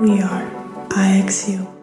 We are IXU.